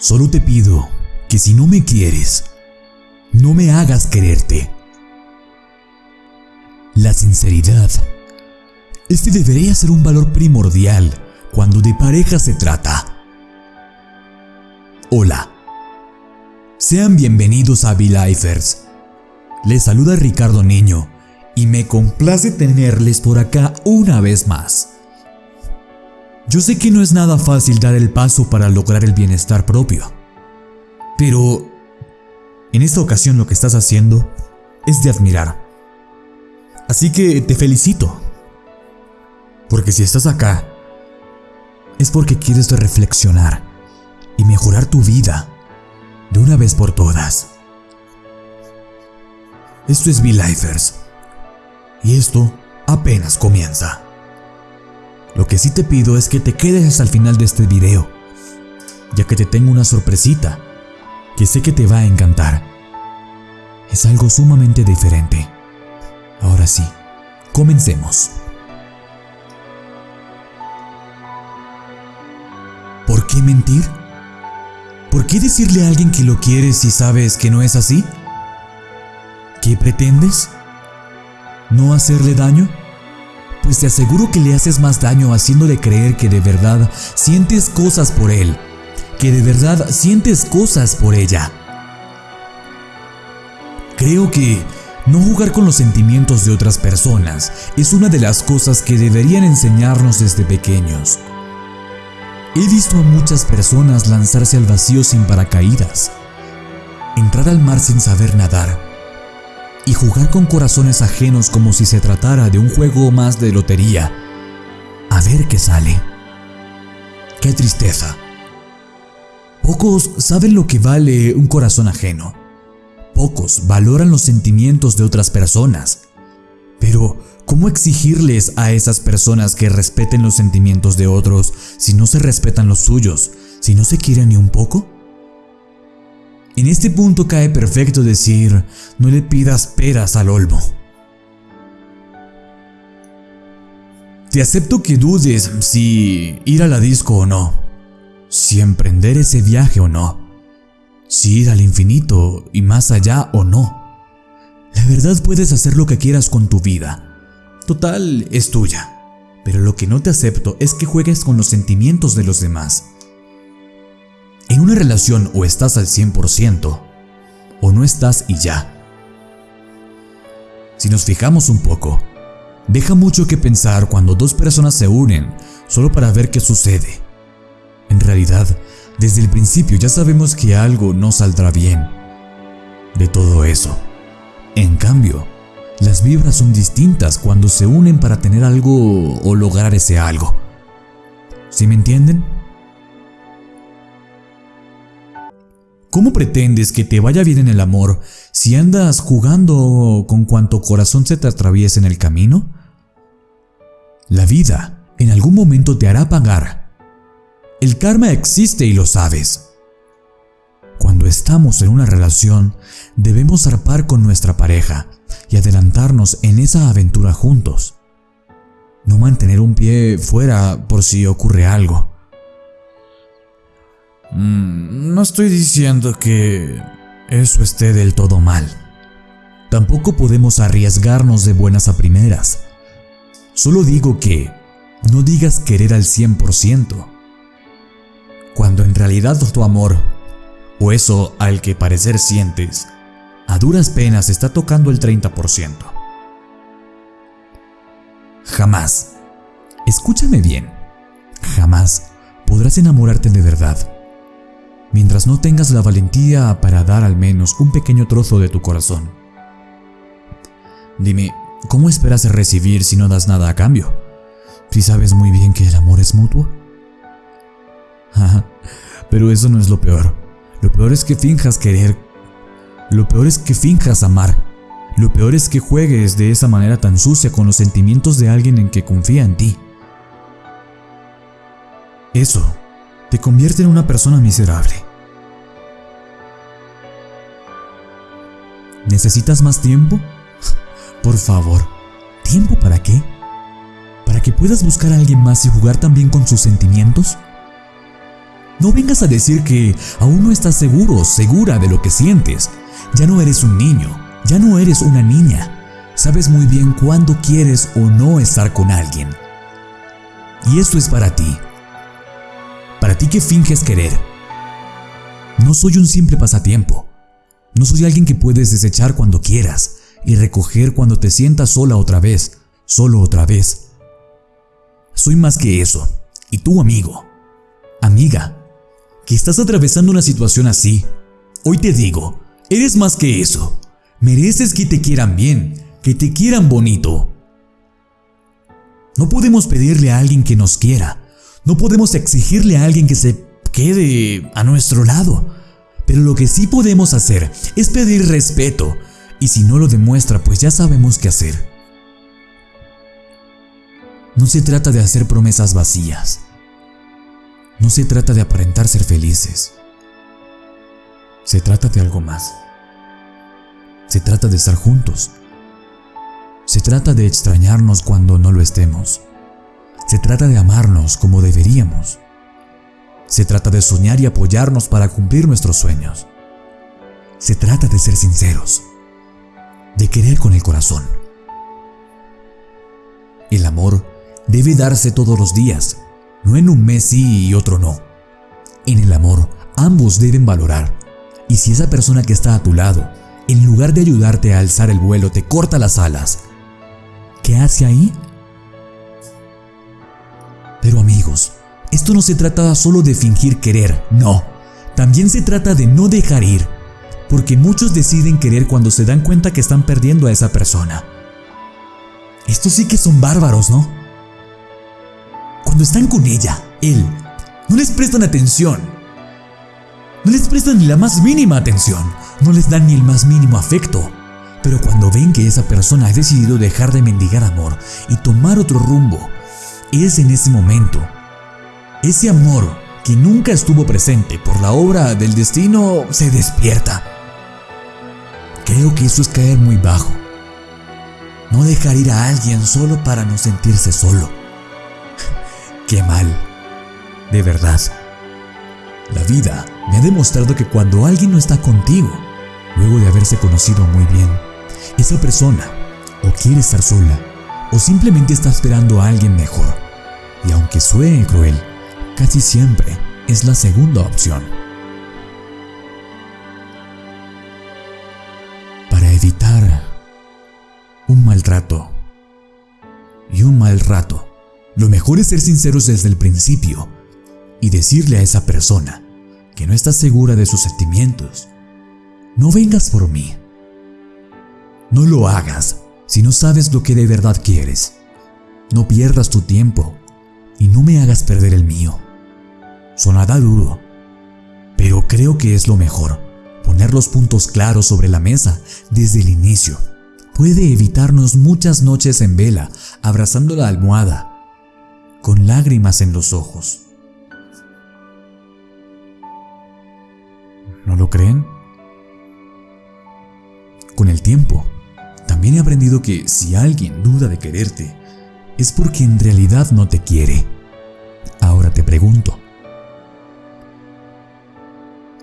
Solo te pido que si no me quieres, no me hagas quererte. La sinceridad. Este debería ser un valor primordial cuando de pareja se trata. Hola. Sean bienvenidos a V-Lifers. Les saluda Ricardo Niño y me complace tenerles por acá una vez más. Yo sé que no es nada fácil dar el paso para lograr el bienestar propio, pero en esta ocasión lo que estás haciendo es de admirar. Así que te felicito, porque si estás acá, es porque quieres reflexionar y mejorar tu vida de una vez por todas. Esto es V-Lifers y esto apenas comienza. Lo que sí te pido es que te quedes hasta el final de este video, ya que te tengo una sorpresita que sé que te va a encantar. Es algo sumamente diferente. Ahora sí, comencemos. ¿Por qué mentir? ¿Por qué decirle a alguien que lo quieres si sabes que no es así? ¿Qué pretendes? ¿No hacerle daño? Pues te aseguro que le haces más daño haciéndole creer que de verdad sientes cosas por él, que de verdad sientes cosas por ella. Creo que no jugar con los sentimientos de otras personas es una de las cosas que deberían enseñarnos desde pequeños. He visto a muchas personas lanzarse al vacío sin paracaídas, entrar al mar sin saber nadar y jugar con corazones ajenos como si se tratara de un juego más de lotería. A ver qué sale. Qué tristeza. Pocos saben lo que vale un corazón ajeno. Pocos valoran los sentimientos de otras personas. Pero, ¿cómo exigirles a esas personas que respeten los sentimientos de otros si no se respetan los suyos, si no se quieren ni un poco? En este punto cae perfecto decir, no le pidas peras al olmo. Te acepto que dudes si ir a la disco o no, si emprender ese viaje o no, si ir al infinito y más allá o no. La verdad puedes hacer lo que quieras con tu vida. Total, es tuya. Pero lo que no te acepto es que juegues con los sentimientos de los demás. Una relación o estás al 100% o no estás y ya. Si nos fijamos un poco, deja mucho que pensar cuando dos personas se unen solo para ver qué sucede. En realidad, desde el principio ya sabemos que algo no saldrá bien de todo eso. En cambio, las vibras son distintas cuando se unen para tener algo o lograr ese algo. ¿Sí me entienden? ¿Cómo pretendes que te vaya bien en el amor si andas jugando con cuanto corazón se te atraviesa en el camino? La vida en algún momento te hará pagar. El karma existe y lo sabes. Cuando estamos en una relación, debemos zarpar con nuestra pareja y adelantarnos en esa aventura juntos. No mantener un pie fuera por si ocurre algo. Mm, no estoy diciendo que eso esté del todo mal. Tampoco podemos arriesgarnos de buenas a primeras. Solo digo que no digas querer al 100%, cuando en realidad tu amor, o eso al que parecer sientes, a duras penas está tocando el 30%. Jamás, escúchame bien, jamás podrás enamorarte de verdad mientras no tengas la valentía para dar al menos un pequeño trozo de tu corazón. Dime, ¿cómo esperas recibir si no das nada a cambio? Si sabes muy bien que el amor es mutuo. Pero eso no es lo peor. Lo peor es que finjas querer. Lo peor es que finjas amar. Lo peor es que juegues de esa manera tan sucia con los sentimientos de alguien en que confía en ti. Eso te convierte en una persona miserable. ¿Necesitas más tiempo? Por favor, ¿tiempo para qué? ¿Para que puedas buscar a alguien más y jugar también con sus sentimientos? No vengas a decir que aún no estás seguro, segura de lo que sientes. Ya no eres un niño, ya no eres una niña. Sabes muy bien cuándo quieres o no estar con alguien. Y esto es para ti. Para ti que finges querer. No soy un simple pasatiempo. No soy alguien que puedes desechar cuando quieras y recoger cuando te sientas sola otra vez, solo otra vez. Soy más que eso. Y tú, amigo, amiga, que estás atravesando una situación así, hoy te digo, eres más que eso. Mereces que te quieran bien, que te quieran bonito. No podemos pedirle a alguien que nos quiera. No podemos exigirle a alguien que se quede a nuestro lado. Pero lo que sí podemos hacer es pedir respeto. Y si no lo demuestra, pues ya sabemos qué hacer. No se trata de hacer promesas vacías. No se trata de aparentar ser felices. Se trata de algo más. Se trata de estar juntos. Se trata de extrañarnos cuando no lo estemos. Se trata de amarnos como deberíamos. Se trata de soñar y apoyarnos para cumplir nuestros sueños. Se trata de ser sinceros, de querer con el corazón. El amor debe darse todos los días, no en un mes sí y otro no. En el amor, ambos deben valorar. Y si esa persona que está a tu lado, en lugar de ayudarte a alzar el vuelo, te corta las alas, ¿qué hace ahí? Pero amigos, esto no se trata solo de fingir querer, no. También se trata de no dejar ir, porque muchos deciden querer cuando se dan cuenta que están perdiendo a esa persona. Estos sí que son bárbaros, ¿no? Cuando están con ella, él, no les prestan atención. No les prestan ni la más mínima atención, no les dan ni el más mínimo afecto. Pero cuando ven que esa persona ha decidido dejar de mendigar amor y tomar otro rumbo, es en ese momento. Ese amor que nunca estuvo presente por la obra del destino se despierta. Creo que eso es caer muy bajo. No dejar ir a alguien solo para no sentirse solo. Qué mal. De verdad. La vida me ha demostrado que cuando alguien no está contigo, luego de haberse conocido muy bien, esa persona o quiere estar sola o simplemente está esperando a alguien mejor. Y aunque suene cruel, casi siempre es la segunda opción. Para evitar un maltrato y un mal rato, lo mejor es ser sinceros desde el principio y decirle a esa persona que no estás segura de sus sentimientos. No vengas por mí. No lo hagas si no sabes lo que de verdad quieres. No pierdas tu tiempo y no me hagas perder el mío. Sonará duro, pero creo que es lo mejor. Poner los puntos claros sobre la mesa desde el inicio puede evitarnos muchas noches en vela abrazando la almohada con lágrimas en los ojos. ¿No lo creen? Con el tiempo, también he aprendido que si alguien duda de quererte, es porque en realidad no te quiere. Ahora te pregunto,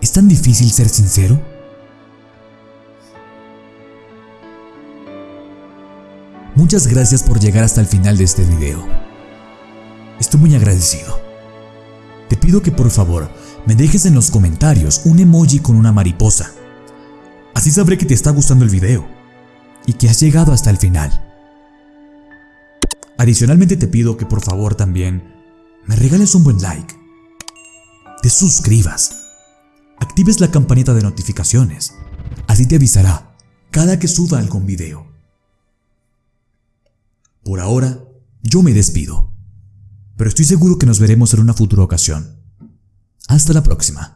¿es tan difícil ser sincero? Muchas gracias por llegar hasta el final de este video. Estoy muy agradecido. Te pido que por favor me dejes en los comentarios un emoji con una mariposa. Así sabré que te está gustando el video y que has llegado hasta el final. Adicionalmente te pido que por favor también me regales un buen like, te suscribas, actives la campanita de notificaciones, así te avisará cada que suba algún video. Por ahora, yo me despido pero estoy seguro que nos veremos en una futura ocasión. Hasta la próxima.